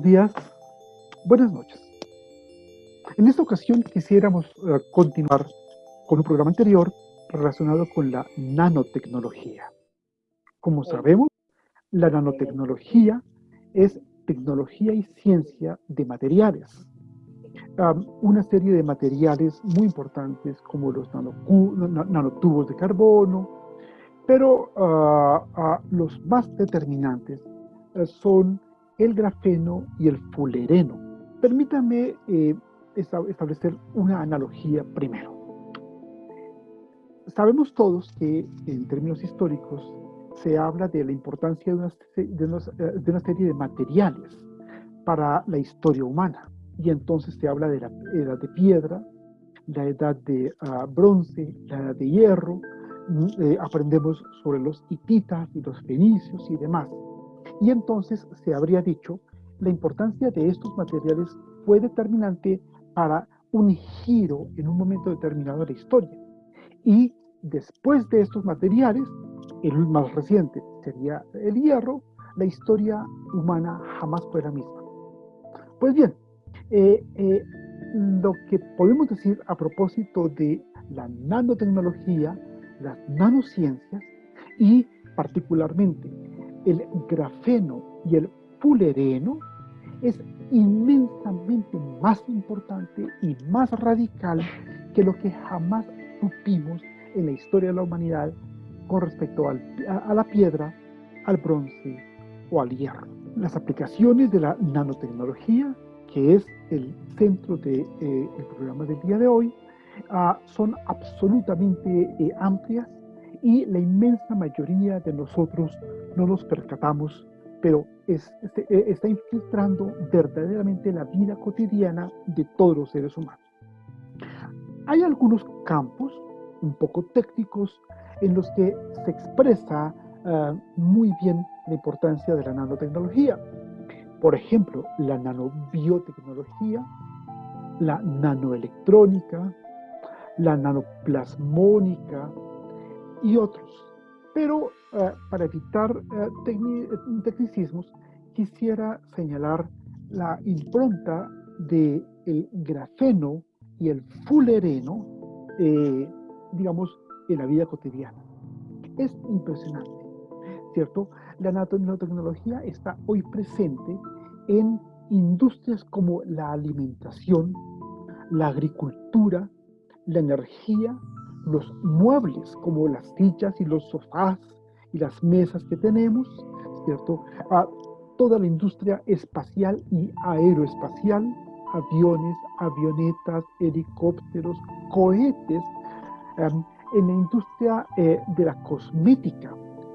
buenos días, buenas noches. En esta ocasión quisiéramos eh, continuar con un programa anterior relacionado con la nanotecnología. Como sabemos, la nanotecnología es tecnología y ciencia de materiales. una serie de materiales muy importantes como los nanotubos de carbono, pero ah, ah, los más determinantes eh, son el grafeno y el fulereno. Permítame eh, establecer una analogía primero. Sabemos todos que en términos históricos se habla de la importancia de una, de una, serie de materiales para la historia humana. Y entonces se habla de la edad de piedra, la edad de ah, bronce, la edad de hierro, mm, eh, aprendemos sobre los hititas y los fenicios y demás. Y entonces se habría dicho, la importancia de estos materiales fue determinante para un giro en un momento determinado de la historia. Y después de estos materiales, el más reciente sería el hierro, la historia humana jamás fue la misma. Pues bien, eh, eh, lo que podemos decir a propósito de la nanotecnología, las nanociencias y particularmente el grafeno y el fulereno es inmensamente más importante y más radical que lo que jamás supimos en la historia de la humanidad con respecto a, la piedra, al bronce o al hierro. Las aplicaciones de la nanotecnología, que es el centro del de, eh, programa del día de hoy, ah, son absolutamente eh, amplias y la inmensa mayoría de nosotros no nos percatamos, pero es, este, eh, está infiltrando verdaderamente la vida cotidiana de todos los seres humanos. Hay algunos campos un poco técnicos en los que se expresa ah, muy bien la importancia de la nanotecnología. Por ejemplo, la nanobiotecnología, la nanoelectrónica, la nanoplasmónica, y otros. Pero eh, para evitar eh, tecnicismos, quisiera señalar la impronta del el grafeno y el fulereno, eh, digamos, en la vida cotidiana. Es impresionante, ¿cierto? La nanotecnología está hoy presente en industrias como la alimentación, la agricultura, la energía, los muebles como las sillas y los sofás y las mesas que tenemos, ¿cierto? A toda la industria espacial y aeroespacial, aviones, avionetas, helicópteros, cohetes, em, en la industria eh, de la cosmética,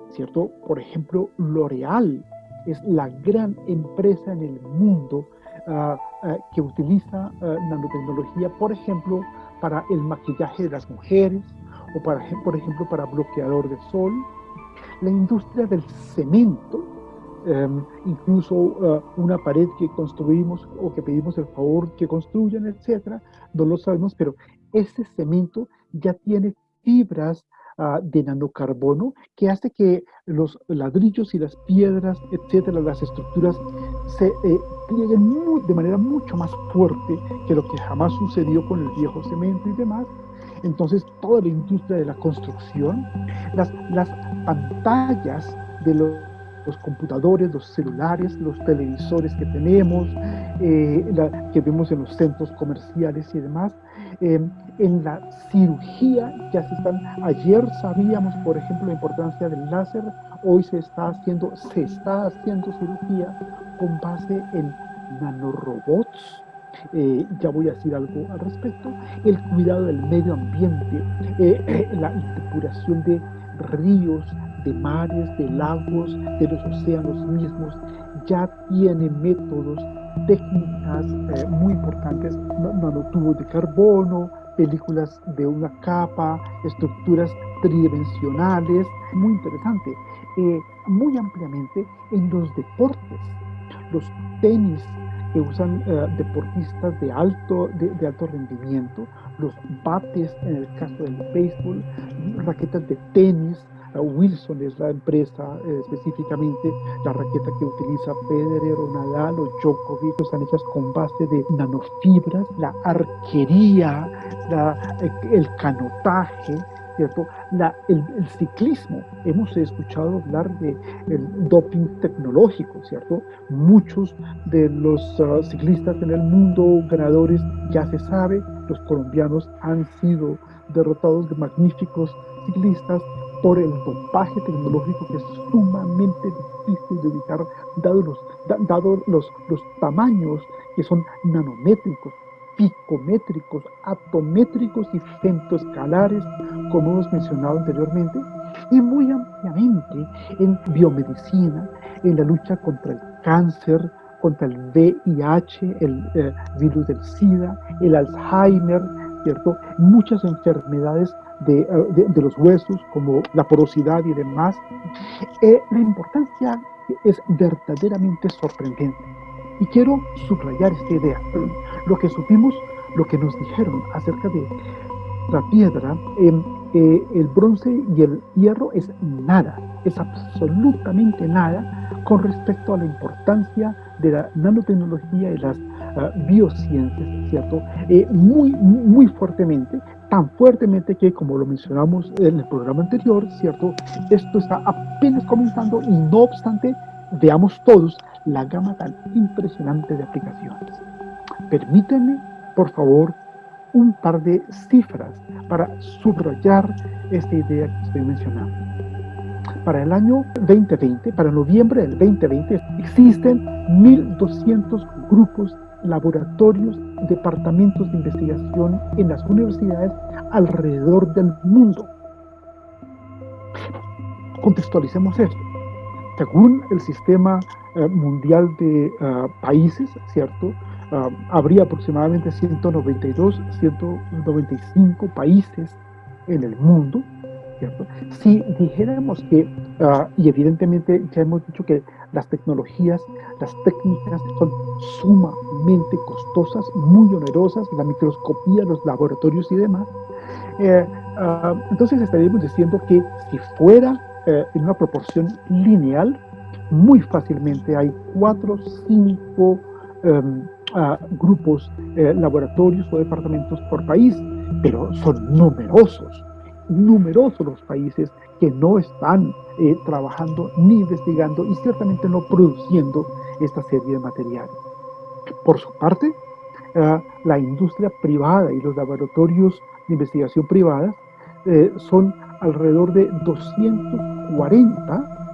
¿cierto? Por ejemplo, L'Oreal es la gran empresa en el mundo ah, ah, que utiliza ah, nanotecnología, por ejemplo, para el maquillaje de las mujeres o para, por ejemplo para bloqueador de sol. La industria del cemento, em, incluso eh, una pared que construimos o que pedimos el favor que construyan, etcétera, no lo sabemos, pero ese cemento ya tiene fibras ah, de nanocarbono que hace que los ladrillos y las piedras, etcétera, las estructuras se eh, plieguen de manera mucho más fuerte que lo que jamás sucedió con el viejo cemento y demás. Entonces, toda la industria de la construcción, las, las pantallas de los, computadores, los celulares, los televisores que tenemos, eh, que vemos en los centros comerciales y demás, eh, en la cirugía ya se están, ayer sabíamos, por ejemplo, la importancia del láser, hoy se está haciendo, se está haciendo cirugía con base en nanorobots, eh, ya voy a decir algo al respecto, el cuidado del medio ambiente, eh, la depuración de ríos, de mares, de lagos, de los océanos mismos, ya tiene métodos, técnicas eh, muy importantes, nanotubos de carbono, películas de una capa, estructuras tridimensionales, muy interesante, muy ampliamente en los deportes, los tenis que usan eh, deportistas de alto, de, alto rendimiento, los bates en el caso del béisbol, raquetas de tenis, Wilson es la empresa eh, específicamente, la raqueta que utiliza Federer o Nadal o Djokovic, están hechas con base de nanofibras, la arquería, el canotaje, ¿cierto? La, el, ciclismo, hemos escuchado hablar de el doping tecnológico, ¿cierto? Muchos de los ah, ciclistas en el mundo ganadores ya se sabe, los colombianos han sido derrotados de magníficos ciclistas por el dopaje tecnológico que es sumamente difícil de ubicar, dado los, dado los, los tamaños que son nanométricos, picométricos, atométricos y femtoescalares, como hemos mencionado anteriormente, y muy ampliamente en biomedicina, en la lucha contra el cáncer, contra el VIH, el eh, virus del SIDA, el Alzheimer, ¿cierto? Muchas enfermedades de, eh, los huesos, como la porosidad y demás. Eh, la importancia es verdaderamente sorprendente. Y quiero subrayar esta idea. Lo que supimos, lo que nos dijeron acerca de la piedra, eh, el bronce y el hierro es nada, es absolutamente nada con respecto a la importancia de la nanotecnología y las uh, biociencias, ¿cierto? Eh, muy, muy fuertemente, tan fuertemente que, como lo mencionamos en el programa anterior, ¿cierto? Esto está apenas comenzando y no obstante, veamos todos la gama tan impresionante de aplicaciones. Permítanme, por favor, un par de cifras para subrayar esta idea que estoy mencionando. Para el año 2020, para noviembre del 2020, existen 1.200 grupos, laboratorios, departamentos de investigación en las universidades alrededor del mundo. Contextualicemos esto. Según el sistema eh, mundial de eh, países, ¿cierto? Ah, habría aproximadamente 192, 195 países en el mundo, ¿cierto? Si dijéramos que, ah, y evidentemente ya hemos dicho que las tecnologías, las técnicas son sumamente costosas, muy onerosas, la microscopía, los laboratorios y demás, eh, ah, entonces estaríamos diciendo que si fuera en una proporción lineal, muy fácilmente hay cuatro, cinco em, grupos, eh, laboratorios o departamentos por país, pero son numerosos, numerosos los países que no están eh, trabajando ni investigando y ciertamente no produciendo esta serie de materiales. Por su parte, eh, la industria privada y los laboratorios de investigación privadas son alrededor de 240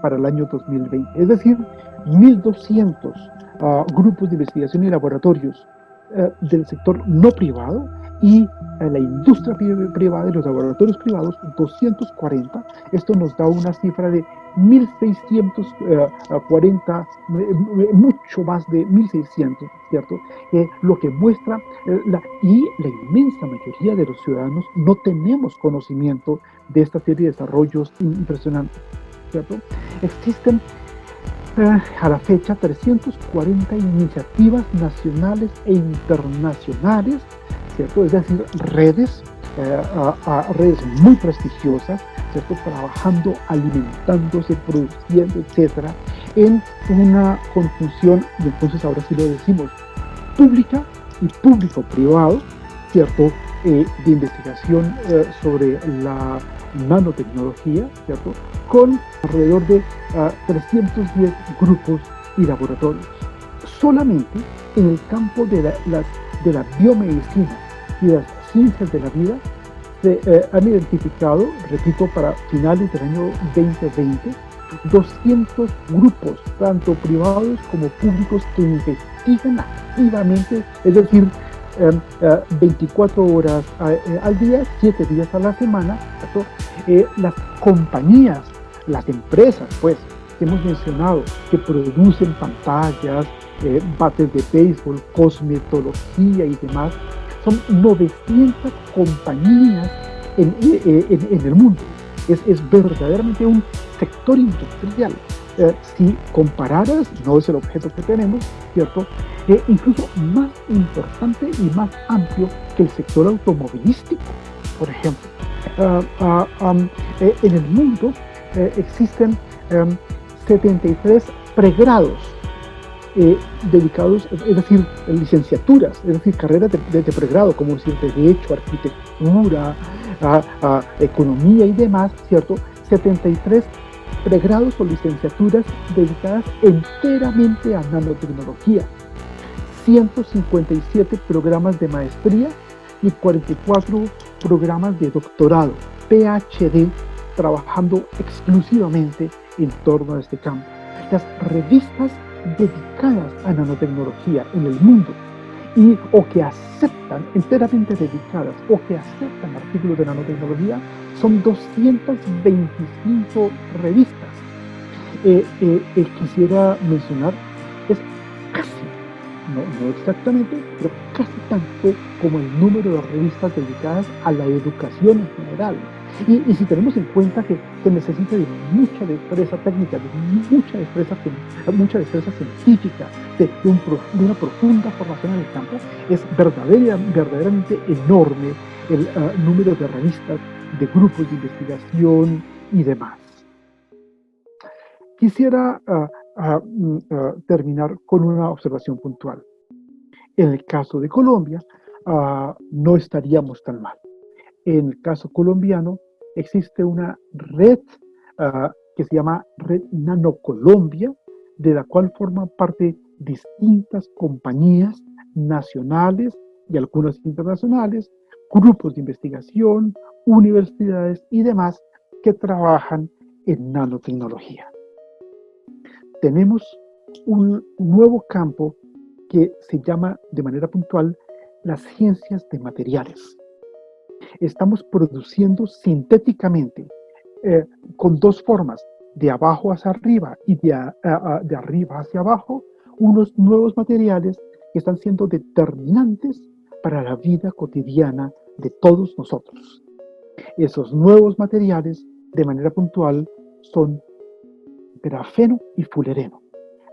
para el año 2020, es decir, 1.200 grupos de investigación y laboratorios eh, del sector no privado y la industria privada y los laboratorios privados, 240. Esto nos da una cifra de 1.640, eh, mucho más de 1.600, ¿cierto? Eh, lo que muestra, la, y la inmensa mayoría de los ciudadanos no tenemos conocimiento de esta serie de desarrollos impresionantes, Existen a la fecha 340 iniciativas nacionales e internacionales, ¿cierto? es decir, redes, eh, redes muy prestigiosas, ¿cierto? trabajando, alimentándose, produciendo, etcétera, en una conjunción, y entonces ahora sí lo decimos, pública y público-privado, ¿cierto? Eh, de investigación eh, sobre la nanotecnología, ¿cierto? Con alrededor de 310 ah, grupos y laboratorios. Solamente en el campo de la, las, de la biomedicina y las ciencias de la vida se eh, han identificado, repito, para finales del año 2020, 200 grupos, tanto privados como públicos, que investigan activamente, es decir, 24 em, eh, horas eh, al día, 7 días a la semana, eh, las compañías, las empresas, pues, que hemos mencionado, que producen pantallas, bates de béisbol, cosmetología y demás, son 900 compañías en, el mundo. Es, verdaderamente un sector industrial si compararas, no es el objeto que tenemos, ¿cierto? Eh, incluso más importante y más amplio que el sector automovilístico, por ejemplo. ah, ah, eh, en el mundo eh, existen 73 em, pregrados dedicados, es decir, licenciaturas, es decir, carreras de, pregrado, como decir, Derecho, Arquitectura, Economía y demás, ¿cierto? 73 pregrados o licenciaturas dedicadas enteramente a nanotecnología, 157 programas de maestría y 44 programas de doctorado, PhD, trabajando exclusivamente en torno a este campo. Las revistas dedicadas a nanotecnología en el mundo y o que aceptan, enteramente dedicadas, o que aceptan artículos de nanotecnología, son 225 revistas. Eh, eh, eh, quisiera mencionar, no, exactamente, pero casi tanto como el número de revistas dedicadas a la educación en general. Y, si tenemos en cuenta que se necesita de mucha destreza técnica, de mucha destreza, mucha destreza científica, de, una profunda formación en el campo, es verdaderamente enorme el ah, número de revistas, de grupos de investigación y demás. Quisiera ah, ah, mm, terminar con una observación puntual. En el caso de Colombia, no estaríamos tan mal. En el caso colombiano, existe una red ah, que se llama Red Nano Colombia, de la cual forman parte distintas compañías nacionales y algunas internacionales, grupos de investigación, universidades y demás que trabajan en nanotecnología. Tenemos un nuevo campo que se llama de manera puntual las ciencias de materiales estamos produciendo sintéticamente eh, con dos formas, de abajo hacia arriba y de, de arriba hacia abajo, unos nuevos materiales que están siendo determinantes para la vida cotidiana de todos nosotros. Esos nuevos materiales, de manera puntual, son grafeno y fulereno.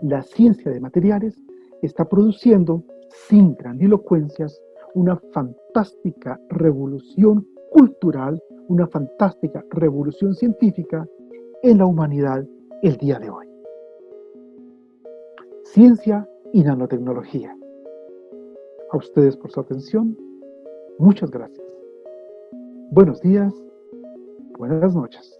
La ciencia de materiales está produciendo, sin grandilocuencias, una fantástica revolución cultural, una fantástica revolución científica en la humanidad el día de hoy. Ciencia y nanotecnología. A ustedes por su atención. Muchas gracias. Buenos días. Buenas noches.